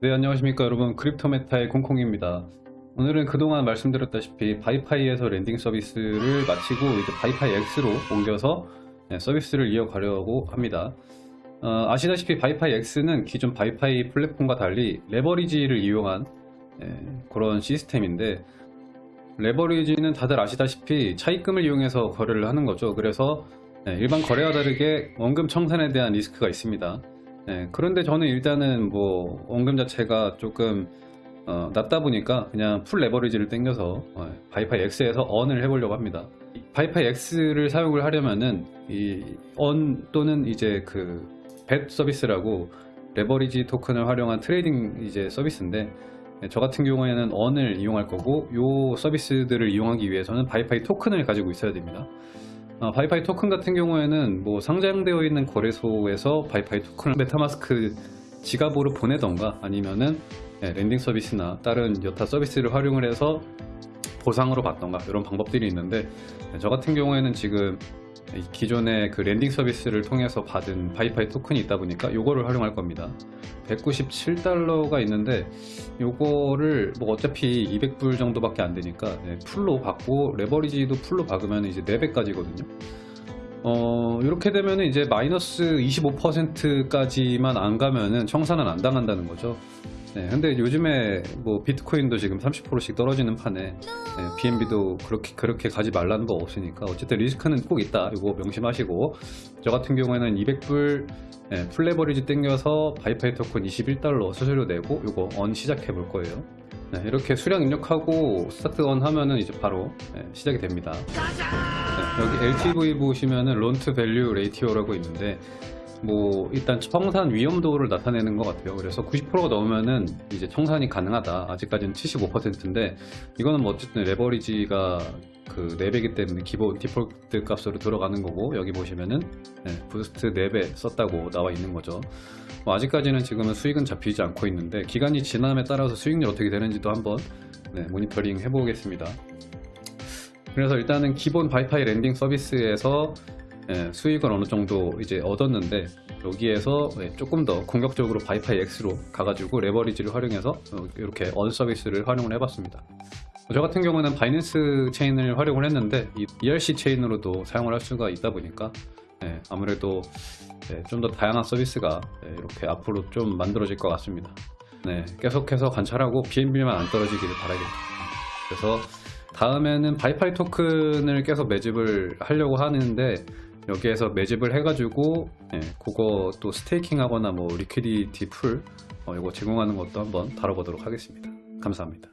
네 안녕하십니까 여러분. 크립토메타의 콩콩입니다. 오늘은 그동안 말씀드렸다시피 바이파이에서 lending 서비스를 마치고 이제 바이파이 X로 옮겨서 네, 서비스를 이어가려고 합니다. 어, 아시다시피 바이파이 X는 기존 바이파이 플랫폼과 달리 레버리지를 이용한 예, 그런 시스템인데 레버리지는 다들 아시다시피 차입금을 이용해서 거래를 하는 거죠. 그래서 예, 일반 거래와 다르게 원금 청산에 대한 리스크가 있습니다 네, 그런데 저는 일단은 뭐 원금 자체가 조금 어, 낮다 보니까 그냥 full 레버리지를 땡겨서 어, 바이파이 X에서 earn을 해보려고 합니다. 이 바이파이 X를 사용을 하려면은 이 earn 또는 이제 그 bet 서비스라고 레버리지 토큰을 활용한 trading 이제 서비스인데 네, 저 같은 경우에는 earn을 이용할 거고 요 서비스들을 이용하기 위해서는 바이파이 토큰을 가지고 있어야 됩니다. 어, 바이파이 토큰 같은 경우에는 뭐 상장되어 있는 거래소에서 바이파이 토큰을 메타마스크 지갑으로 보내던가 아니면은 예, lending 서비스나 다른 여타 서비스를 활용을 해서 보상으로 받던가 이런 방법들이 있는데 예, 저 같은 경우에는 지금 이 기존의 그 lending 서비스를 통해서 받은 바이파이 토큰이 있다 보니까 요거를 활용할 겁니다. 197달러가 있는데 요거를 뭐 어차피 200불 정도밖에 안 되니까 네, full로 박고 레버리지도 full로 박으면 이제 4배까지거든요. 어 이렇게 되면 이제 마이너스 25%까지만 안 가면은 청산은 안 당한다는 거죠 네, 근데 요즘에 뭐 비트코인도 지금 30%씩 떨어지는 판에 네, BNB도 그렇게 그렇게 가지 말라는 거 없으니까 어쨌든 리스크는 꼭 있다. 이거 명심하시고 저 같은 경우에는 200불 네, full레버리지 땡겨서 바이파이 토큰 21달러 수수료 내고 이거 earn 시작해 볼 거예요. 네, 이렇게 수량 입력하고 start earn 하면은 이제 바로 네, 시작이 됩니다. 네, 여기 LTV 보시면은 loan to value ratio라고 있는데 뭐 일단 청산 위험도를 나타내는 것 같아요. 그래서 90%가 넘으면은 이제 청산이 가능하다. 아직까지는 75%인데 이거는 뭐 어쨌든 레버리지가 그 4배이기 때문에 기본 디폴트 값으로 들어가는 거고 여기 보시면은 네, boost 4배 썼다고 나와 있는 거죠. 뭐 아직까지는 지금은 수익은 잡히지 않고 있는데 기간이 지남에 따라서 수익률 어떻게 되는지도 한번 네, 모니터링 해보겠습니다. 그래서 일단은 기본 바이파이 lending 서비스에서 예, 수익을 어느 정도 이제 얻었는데 여기에서 예, 조금 더 공격적으로 바이파이 X로 가가지고 레버리지를 활용해서 어, 이렇게 언 서비스를 활용을 해봤습니다. 저 같은 경우는 바이낸스 체인을 활용을 했는데 이 ERC 체인으로도 사용을 할 수가 있다 보니까 예, 아무래도 좀더 다양한 서비스가 이렇게 앞으로 좀 만들어질 것 같습니다. 네, 계속해서 관찰하고 BNB만 안 떨어지기를 바라겠습니다. 그래서 다음에는 바이파이 토큰을 계속 매집을 하려고 하는데 여기에서 매집을 해가지고 예, 그거 또 staking 하거나 뭐 liquidity pool 어, 이거 제공하는 것도 한번 다뤄보도록 하겠습니다. 감사합니다.